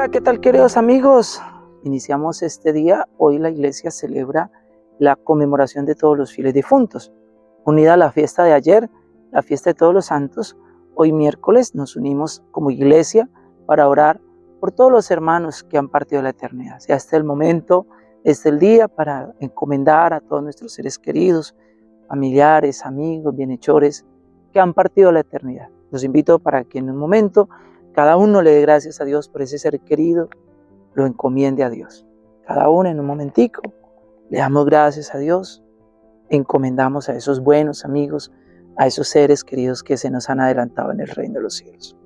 Hola, ¿qué tal queridos amigos? Iniciamos este día. Hoy la iglesia celebra la conmemoración de todos los fieles difuntos. Unida a la fiesta de ayer, la fiesta de todos los santos, hoy miércoles nos unimos como iglesia para orar por todos los hermanos que han partido de la eternidad. Sea este el momento, este el día para encomendar a todos nuestros seres queridos, familiares, amigos, bienhechores que han partido de la eternidad. Los invito para que en un momento cada uno le dé gracias a Dios por ese ser querido, lo encomiende a Dios. Cada uno en un momentico le damos gracias a Dios, encomendamos a esos buenos amigos, a esos seres queridos que se nos han adelantado en el reino de los cielos.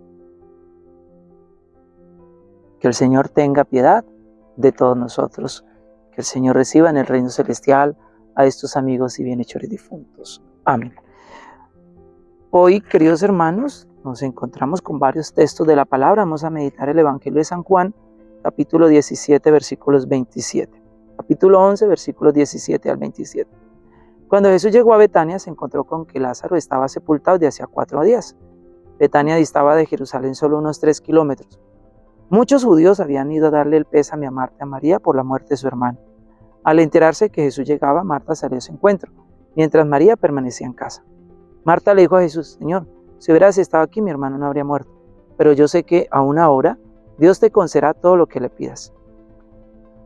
Que el Señor tenga piedad de todos nosotros, que el Señor reciba en el reino celestial a estos amigos y bienhechores difuntos. Amén. Hoy, queridos hermanos, nos encontramos con varios textos de la palabra. Vamos a meditar el Evangelio de San Juan, capítulo 17, versículos 27. Capítulo 11, versículos 17 al 27. Cuando Jesús llegó a Betania, se encontró con que Lázaro estaba sepultado de hacía cuatro días. Betania distaba de Jerusalén solo unos tres kilómetros. Muchos judíos habían ido a darle el pésame a Marta a María por la muerte de su hermano. Al enterarse que Jesús llegaba, Marta salió a su encuentro, mientras María permanecía en casa. Marta le dijo a Jesús, Señor, si hubieras estado aquí, mi hermano no habría muerto. Pero yo sé que a una hora Dios te concederá todo lo que le pidas.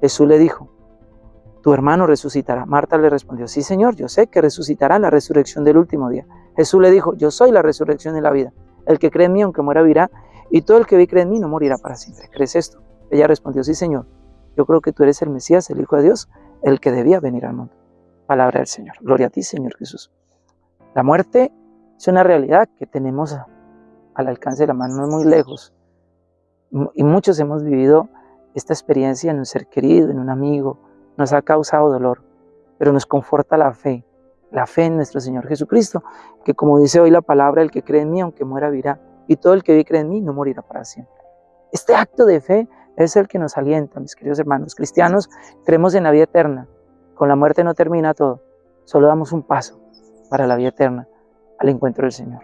Jesús le dijo, tu hermano resucitará. Marta le respondió, sí Señor, yo sé que resucitará la resurrección del último día. Jesús le dijo, yo soy la resurrección y la vida. El que cree en mí, aunque muera, vivirá, y todo el que vi cree en mí no morirá para siempre. ¿Crees esto? Ella respondió, sí Señor, yo creo que tú eres el Mesías, el Hijo de Dios, el que debía venir al mundo. Palabra del Señor. Gloria a ti, Señor Jesús. La muerte es una realidad que tenemos al alcance de la mano, no muy lejos. Y muchos hemos vivido esta experiencia en un ser querido, en un amigo. Nos ha causado dolor, pero nos conforta la fe, la fe en nuestro Señor Jesucristo, que como dice hoy la palabra, el que cree en mí, aunque muera, vivirá. Y todo el que vive cree en mí, no morirá para siempre. Este acto de fe es el que nos alienta, mis queridos hermanos cristianos. Creemos en la vida eterna. Con la muerte no termina todo. Solo damos un paso para la vida eterna al encuentro del Señor.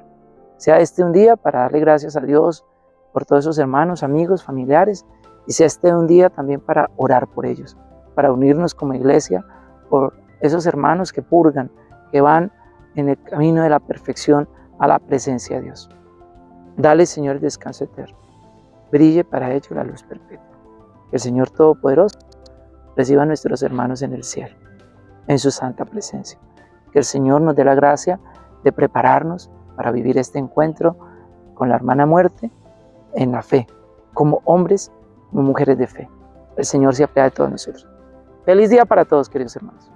Sea este un día para darle gracias a Dios por todos esos hermanos, amigos, familiares, y sea este un día también para orar por ellos, para unirnos como iglesia por esos hermanos que purgan, que van en el camino de la perfección a la presencia de Dios. Dale, Señor, el descanso eterno. Brille para ellos la luz perpetua. Que el Señor Todopoderoso reciba a nuestros hermanos en el cielo, en su santa presencia. Que el Señor nos dé la gracia de prepararnos para vivir este encuentro con la hermana muerte en la fe, como hombres, como mujeres de fe. El Señor se apiada de todos nosotros. Feliz día para todos, queridos hermanos.